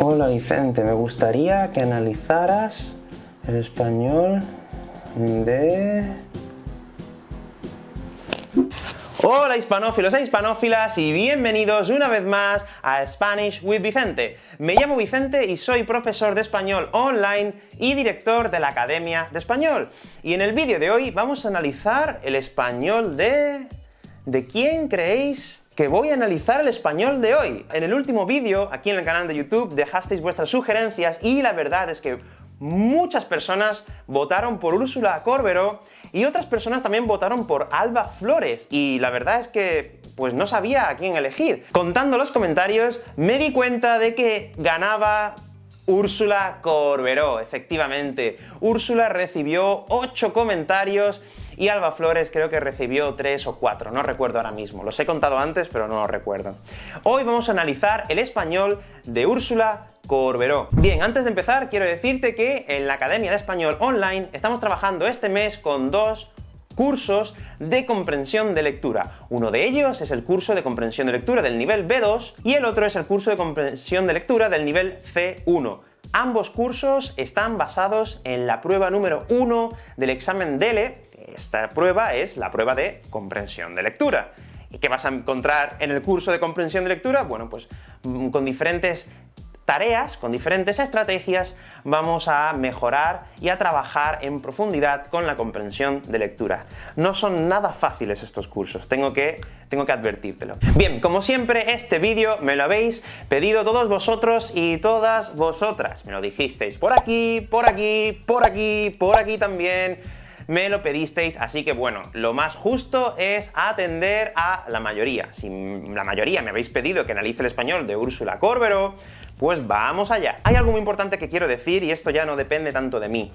Hola Vicente, me gustaría que analizaras el español de... Hola hispanófilos e hispanófilas y bienvenidos una vez más a Spanish with Vicente. Me llamo Vicente y soy profesor de español online y director de la Academia de Español. Y en el vídeo de hoy vamos a analizar el español de... ¿De quién creéis que voy a analizar el español de hoy. En el último vídeo, aquí en el canal de YouTube, dejasteis vuestras sugerencias y la verdad es que muchas personas votaron por Úrsula Corberó y otras personas también votaron por Alba Flores, y la verdad es que pues no sabía a quién elegir. Contando los comentarios, me di cuenta de que ganaba Úrsula Corberó, efectivamente. Úrsula recibió 8 comentarios y Alba Flores creo que recibió 3 o 4, no recuerdo ahora mismo. Los he contado antes, pero no lo recuerdo. Hoy vamos a analizar el español de Úrsula Corberó. Bien, antes de empezar, quiero decirte que en la Academia de Español Online estamos trabajando este mes con dos cursos de comprensión de lectura. Uno de ellos es el curso de comprensión de lectura del nivel B2 y el otro es el curso de comprensión de lectura del nivel C1. Ambos cursos están basados en la prueba número 1 del examen DELE. Esta prueba es la prueba de comprensión de lectura. ¿Y qué vas a encontrar en el curso de comprensión de lectura? Bueno, pues mm, con diferentes tareas, con diferentes estrategias, vamos a mejorar y a trabajar en profundidad con la comprensión de lectura. No son nada fáciles estos cursos, tengo que, tengo que advertírtelo. Bien, como siempre, este vídeo me lo habéis pedido todos vosotros y todas vosotras. Me lo dijisteis por aquí, por aquí, por aquí, por aquí también, me lo pedisteis, así que bueno, lo más justo es atender a la mayoría. Si la mayoría me habéis pedido que analice el español de Úrsula Corberó, pues vamos allá. Hay algo muy importante que quiero decir, y esto ya no depende tanto de mí.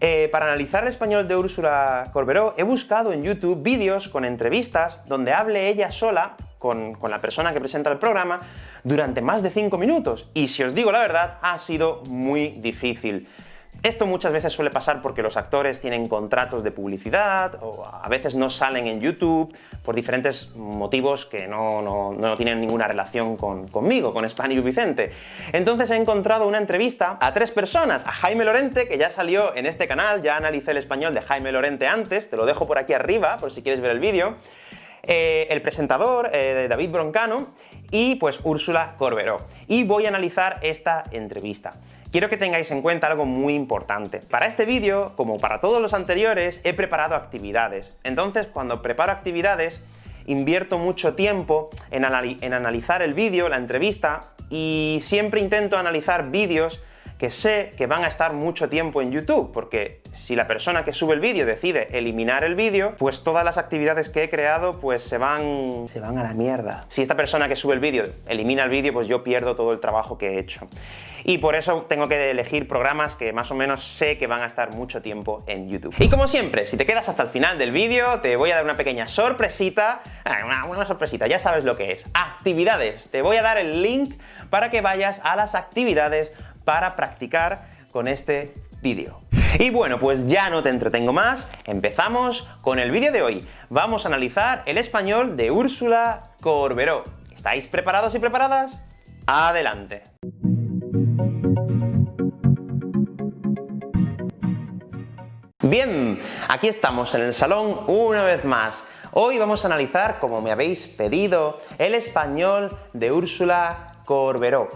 Eh, para analizar el español de Úrsula Corberó, he buscado en YouTube vídeos con entrevistas donde hable ella sola con, con, la persona que presenta el programa durante más de 5 minutos, y si os digo la verdad, ha sido muy difícil. Esto muchas veces suele pasar porque los actores tienen contratos de publicidad, o a veces no salen en YouTube, por diferentes motivos que no, no, tienen ninguna relación con, conmigo, con Spanish Vicente. Entonces he encontrado una entrevista a tres personas, a Jaime Lorente, que ya salió en este canal, ya analicé el español de Jaime Lorente antes, te lo dejo por aquí arriba, por si quieres ver el vídeo, eh, el presentador, eh, David Broncano, y pues Úrsula Corberó. Y voy a analizar esta entrevista quiero que tengáis en cuenta algo muy importante. Para este vídeo, como para todos los anteriores, he preparado actividades. Entonces, cuando preparo actividades, invierto mucho tiempo en, en analizar el vídeo, la entrevista, y siempre intento analizar vídeos que sé que van a estar mucho tiempo en YouTube, porque si la persona que sube el vídeo decide eliminar el vídeo, pues todas las actividades que he creado pues se van, se van a la mierda. Si esta persona que sube el vídeo elimina el vídeo, pues yo pierdo todo el trabajo que he hecho. Y por eso tengo que elegir programas que más o menos sé que van a estar mucho tiempo en YouTube. Y como siempre, si te quedas hasta el final del vídeo, te voy a dar una pequeña sorpresita, ah, una, una sorpresita, ya sabes lo que es, actividades. Te voy a dar el link para que vayas a las actividades para practicar con este vídeo. Y bueno, pues ya no te entretengo más, empezamos con el vídeo de hoy. Vamos a analizar el español de Úrsula Corberó. ¿Estáis preparados y preparadas? ¡Adelante! Bien, aquí estamos en el salón una vez más. Hoy vamos a analizar, como me habéis pedido, el español de Úrsula Corberó.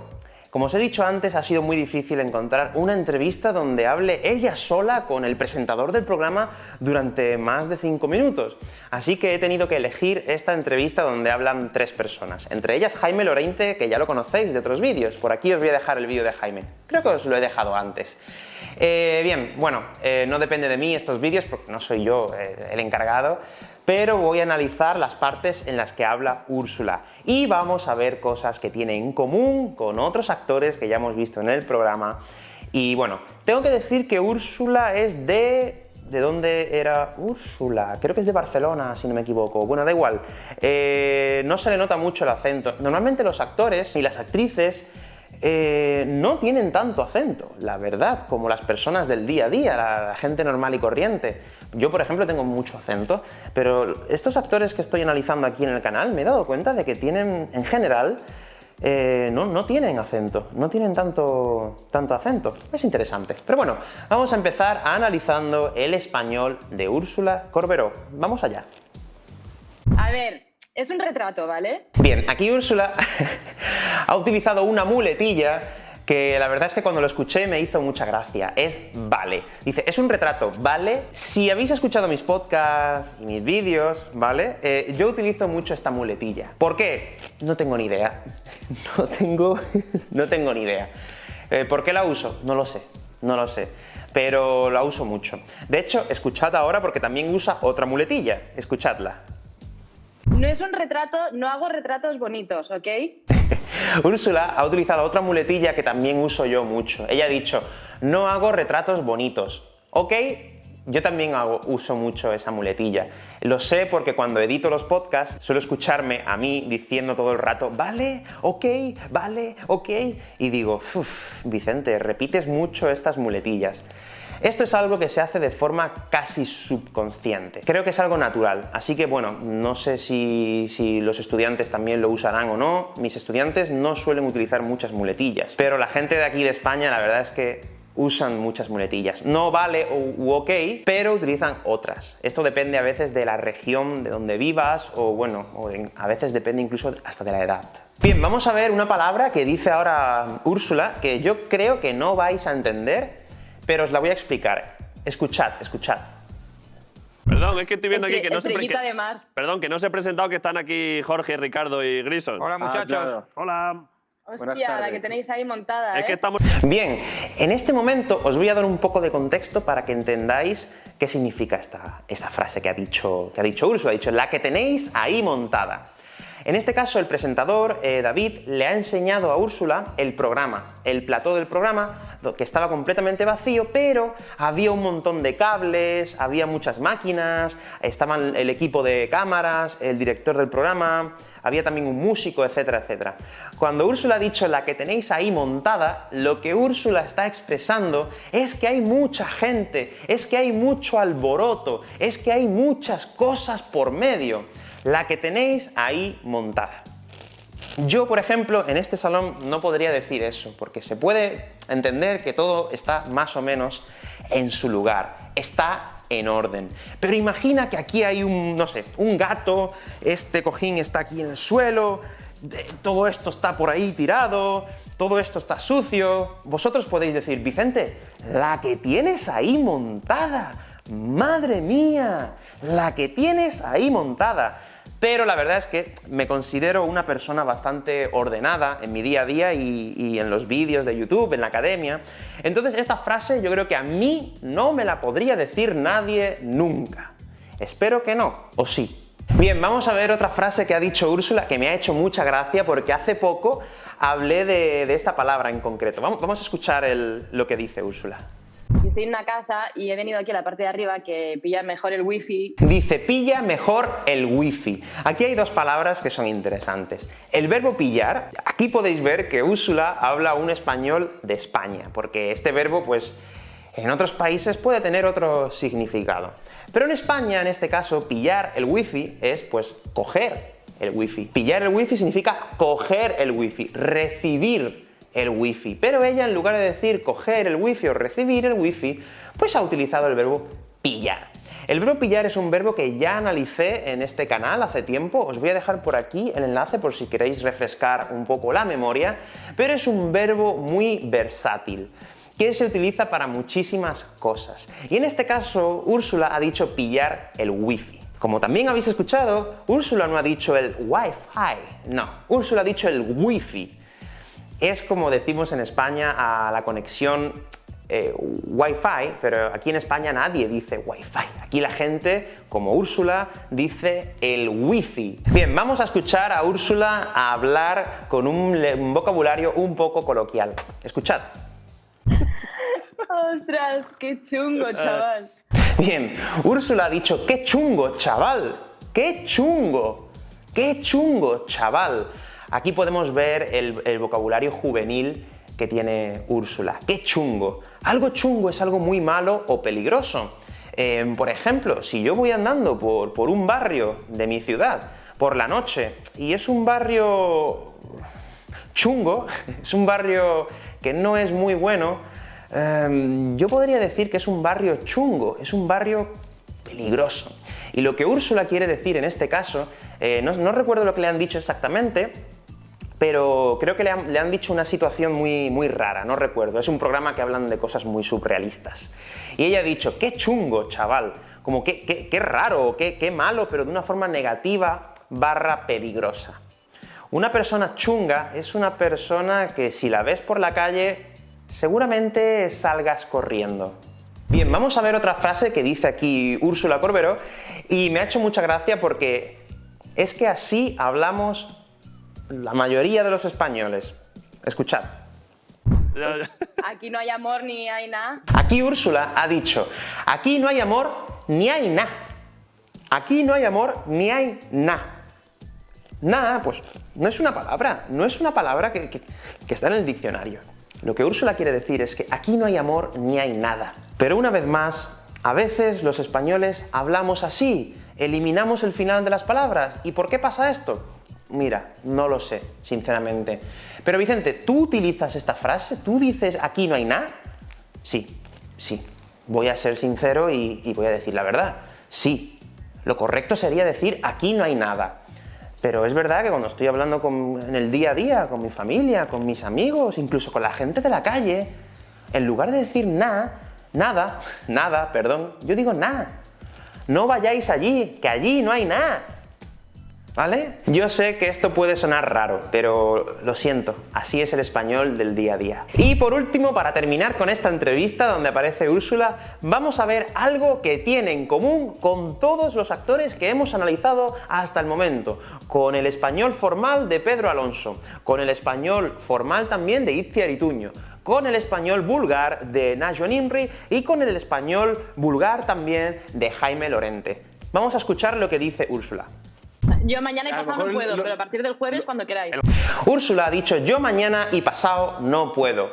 Como os he dicho antes, ha sido muy difícil encontrar una entrevista donde hable ella sola con el presentador del programa durante más de 5 minutos. Así que he tenido que elegir esta entrevista donde hablan tres personas. Entre ellas Jaime Lorente, que ya lo conocéis de otros vídeos. Por aquí os voy a dejar el vídeo de Jaime. Creo que os lo he dejado antes. Eh, bien, bueno, eh, no depende de mí estos vídeos porque no soy yo eh, el encargado, pero voy a analizar las partes en las que habla Úrsula y vamos a ver cosas que tiene en común con otros actores que ya hemos visto en el programa y bueno, tengo que decir que Úrsula es de... ¿De dónde era Úrsula? Creo que es de Barcelona, si no me equivoco. Bueno, da igual. Eh, no se le nota mucho el acento. Normalmente los actores y las actrices eh, no tienen tanto acento, la verdad, como las personas del día a día, la, gente normal y corriente. Yo, por ejemplo, tengo mucho acento, pero estos actores que estoy analizando aquí en el canal me he dado cuenta de que tienen, en general, eh, no, no, tienen acento, no tienen tanto, tanto acento. Es interesante. Pero bueno, vamos a empezar analizando el español de Úrsula Corberó. Vamos allá. A ver, es un retrato, ¿vale? Bien, aquí Úrsula ha utilizado una muletilla que la verdad es que cuando lo escuché me hizo mucha gracia. Es vale. Dice, es un retrato, ¿vale? Si habéis escuchado mis podcasts y mis vídeos, ¿vale? Eh, yo utilizo mucho esta muletilla. ¿Por qué? No tengo ni idea. No tengo, no tengo ni idea. Eh, ¿Por qué la uso? No lo sé, no lo sé. Pero la uso mucho. De hecho, escuchad ahora porque también usa otra muletilla. Escuchadla. No es un retrato, no hago retratos bonitos, ¿ok? Úrsula ha utilizado otra muletilla que también uso yo mucho. Ella ha dicho, no hago retratos bonitos, ¿ok? Yo también uso mucho esa muletilla. Lo sé porque cuando edito los podcasts suelo escucharme a mí diciendo todo el rato, vale, ok, vale, ok, y digo, uff, Vicente, repites mucho estas muletillas. Esto es algo que se hace de forma casi subconsciente. Creo que es algo natural, así que bueno, no sé si, los estudiantes también lo usarán o no. Mis estudiantes no suelen utilizar muchas muletillas, pero la gente de aquí de España la verdad es que usan muchas muletillas. No vale u, ok, pero utilizan otras. Esto depende a veces de la región de donde vivas o bueno, o a veces depende incluso hasta de la edad. Bien, vamos a ver una palabra que dice ahora Úrsula que yo creo que no vais a entender pero os la voy a explicar. Escuchad, escuchad. Perdón, es que estoy viendo aquí que no se de mar. Perdón, que no se ha presentado que están aquí Jorge, Ricardo y Grison. Hola muchachos. Hola. Hostia, la que tenéis ahí montada. Es que ¿eh? estamos. Bien, en este momento os voy a dar un poco de contexto para que entendáis qué significa esta, esta frase que ha dicho, que ha dicho Ursula. Ha dicho, la que tenéis ahí montada. En este caso, el presentador, eh, David, le ha enseñado a Úrsula el programa, el plató del programa, que estaba completamente vacío, pero había un montón de cables, había muchas máquinas, estaban el equipo de cámaras, el director del programa, había también un músico, etcétera, etcétera. Cuando Úrsula ha dicho la que tenéis ahí montada, lo que Úrsula está expresando es que hay mucha gente, es que hay mucho alboroto, es que hay muchas cosas por medio la que tenéis ahí montada. Yo, por ejemplo, en este salón no podría decir eso, porque se puede entender que todo está más o menos en su lugar, está en orden. Pero imagina que aquí hay un, no sé, un gato, este cojín está aquí en el suelo, todo esto está por ahí tirado, todo esto está sucio. Vosotros podéis decir, Vicente, la que tienes ahí montada, madre mía, la que tienes ahí montada pero la verdad es que me considero una persona bastante ordenada en mi día a día y, en los vídeos de YouTube, en la academia. Entonces esta frase yo creo que a mí no me la podría decir nadie nunca. Espero que no, o sí. Bien, vamos a ver otra frase que ha dicho Úrsula que me ha hecho mucha gracia porque hace poco hablé de, esta palabra en concreto. Vamos, a escuchar lo que dice Úrsula estoy en una casa y he venido aquí a la parte de arriba que pilla mejor el wifi. Dice, pilla mejor el wifi. Aquí hay dos palabras que son interesantes. El verbo pillar, aquí podéis ver que Úrsula habla un español de España, porque este verbo, pues, en otros países puede tener otro significado. Pero en España, en este caso, pillar el wifi es, pues, coger el wifi. Pillar el wifi significa coger el wifi, recibir el wifi. Pero ella, en lugar de decir coger el wifi o recibir el wifi, pues ha utilizado el verbo pillar. El verbo pillar es un verbo que ya analicé en este canal hace tiempo, os voy a dejar por aquí el enlace por si queréis refrescar un poco la memoria, pero es un verbo muy versátil que se utiliza para muchísimas cosas. Y en este caso, Úrsula ha dicho pillar el wifi. Como también habéis escuchado, Úrsula no ha dicho el Wi-Fi, no, Úrsula ha dicho el wifi es como decimos en España a la conexión eh, Wi-Fi, pero aquí en España nadie dice Wi-Fi. Aquí la gente, como Úrsula, dice el Wi-Fi. Bien, vamos a escuchar a Úrsula a hablar con un, vocabulario un poco coloquial. Escuchad. ¡Ostras, qué chungo, chaval! Bien, Úrsula ha dicho, ¡qué chungo, chaval! ¡Qué chungo! ¡Qué chungo, chaval! Aquí podemos ver el, vocabulario juvenil que tiene Úrsula. ¡Qué chungo! Algo chungo es algo muy malo o peligroso. Em, por ejemplo, si yo voy andando por, por un barrio de mi ciudad por la noche y es un barrio chungo, es un barrio que no es muy bueno, em, yo podría decir que es un barrio chungo, es un barrio peligroso. Y lo que Úrsula quiere decir en este caso, eh, no, recuerdo lo que le han dicho exactamente, pero creo que le han, dicho una situación muy, muy rara, no recuerdo. Es un programa que hablan de cosas muy surrealistas. Y ella ha dicho, qué chungo, chaval, como qué, qué, raro, qué, qué malo, pero de una forma negativa barra peligrosa. Una persona chunga es una persona que si la ves por la calle, seguramente salgas corriendo. Bien, vamos a ver otra frase que dice aquí Úrsula Corberó, y me ha hecho mucha gracia porque es que así hablamos la mayoría de los españoles. Escuchad. Aquí no hay amor ni hay nada. Aquí Úrsula ha dicho, aquí no hay amor ni hay nada. Aquí no hay amor ni hay nada. Nada, pues no es una palabra, no es una palabra que, está en el diccionario. Lo que Úrsula quiere decir es que aquí no hay amor ni hay nada. Pero una vez más, a veces los españoles hablamos así, eliminamos el final de las palabras. ¿Y por qué pasa esto? Mira, no lo sé, sinceramente. Pero Vicente, ¿tú utilizas esta frase? ¿Tú dices aquí no hay nada? Sí, sí. Voy a ser sincero y, voy a decir la verdad. Sí. Lo correcto sería decir aquí no hay nada. Pero es verdad que cuando estoy hablando en el día a día, con mi familia, con mis amigos, incluso con la gente de la calle, en lugar de decir nada, nada, nada, perdón, yo digo nada. No vayáis allí, que allí no hay nada. ¿Vale? Yo sé que esto puede sonar raro, pero lo siento, así es el español del día a día. Y por último, para terminar con esta entrevista donde aparece Úrsula, vamos a ver algo que tiene en común con todos los actores que hemos analizado hasta el momento, con el español formal de Pedro Alonso, con el español formal también de Itziar Ituño, con el español vulgar de Najo Nimri y con el español vulgar también de Jaime Lorente. Vamos a escuchar lo que dice Úrsula. Yo mañana y pasado no puedo, pero a partir del jueves cuando queráis. Úrsula ha dicho yo mañana y pasado no puedo.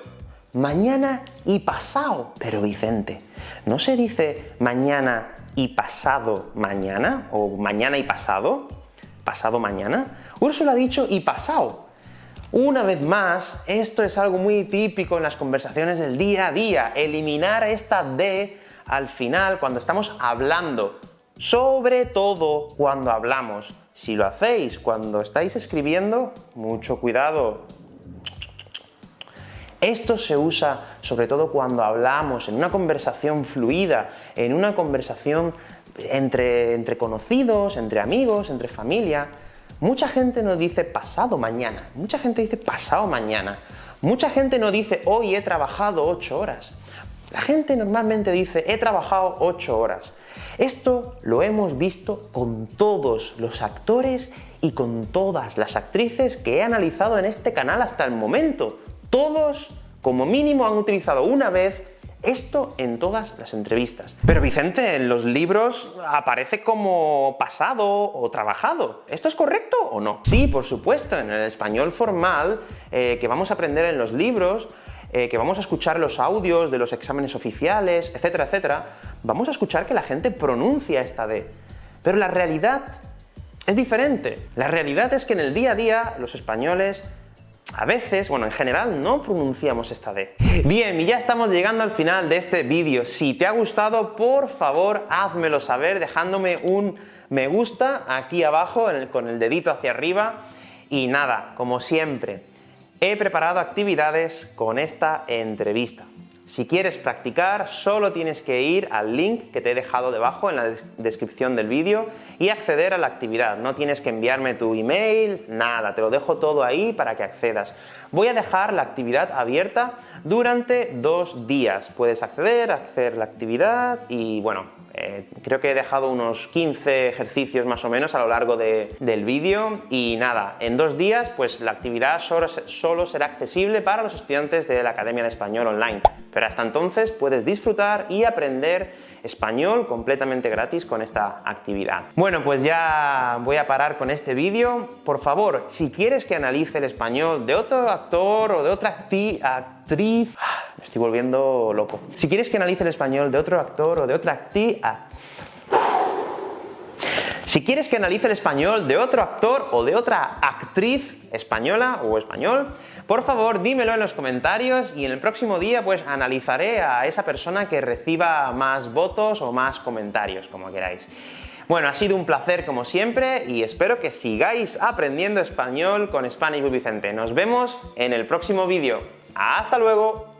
Mañana y pasado. Pero Vicente, ¿no se dice mañana y pasado mañana? ¿O mañana y pasado? ¿Pasado mañana? Úrsula ha dicho y pasado. Una vez más, esto es algo muy típico en las conversaciones del día a día, eliminar esta D al final cuando estamos hablando, sobre todo cuando hablamos. Si lo hacéis cuando estáis escribiendo, mucho cuidado. Esto se usa sobre todo cuando hablamos en una conversación fluida, en una conversación entre, entre conocidos, entre amigos, entre familia. Mucha gente no dice pasado mañana, mucha gente dice pasado mañana. Mucha gente no dice hoy he trabajado 8 horas. La gente normalmente dice he trabajado 8 horas. Esto lo hemos visto con todos los actores y con todas las actrices que he analizado en este canal hasta el momento. Todos, como mínimo, han utilizado una vez esto en todas las entrevistas. Pero Vicente, en los libros aparece como pasado o trabajado. ¿Esto es correcto o no? Sí, por supuesto, en el español formal eh, que vamos a aprender en los libros, eh, que vamos a escuchar los audios de los exámenes oficiales, etcétera, etcétera, vamos a escuchar que la gente pronuncia esta D. Pero la realidad es diferente. La realidad es que en el día a día los españoles a veces, bueno, en general no pronunciamos esta D. Bien, y ya estamos llegando al final de este vídeo. Si te ha gustado, por favor, házmelo saber dejándome un me gusta aquí abajo con el dedito hacia arriba. Y nada, como siempre, he preparado actividades con esta entrevista. Si quieres practicar, solo tienes que ir al link que te he dejado debajo en la descripción del vídeo y acceder a la actividad. No tienes que enviarme tu email, nada, te lo dejo todo ahí para que accedas. Voy a dejar la actividad abierta durante dos días. Puedes acceder, hacer la actividad y bueno, eh, creo que he dejado unos 15 ejercicios más o menos a lo largo del vídeo y nada, en dos días pues la actividad solo, solo será accesible para los estudiantes de la Academia de Español Online. Pero hasta entonces puedes disfrutar y aprender español completamente gratis con esta actividad. Bueno, pues ya voy a parar con este vídeo. Por favor, si quieres que analice el español de otro actor o de otra actriz... Estoy volviendo loco. Si quieres que analice el español de otro actor o de otra actriz... Si quieres que analice el español de otro actor o de otra actriz española o español, por favor dímelo en los comentarios y en el próximo día pues analizaré a esa persona que reciba más votos o más comentarios, como queráis. Bueno, ha sido un placer como siempre y espero que sigáis aprendiendo español con Spanish with Vicente. Nos vemos en el próximo vídeo. ¡Hasta luego!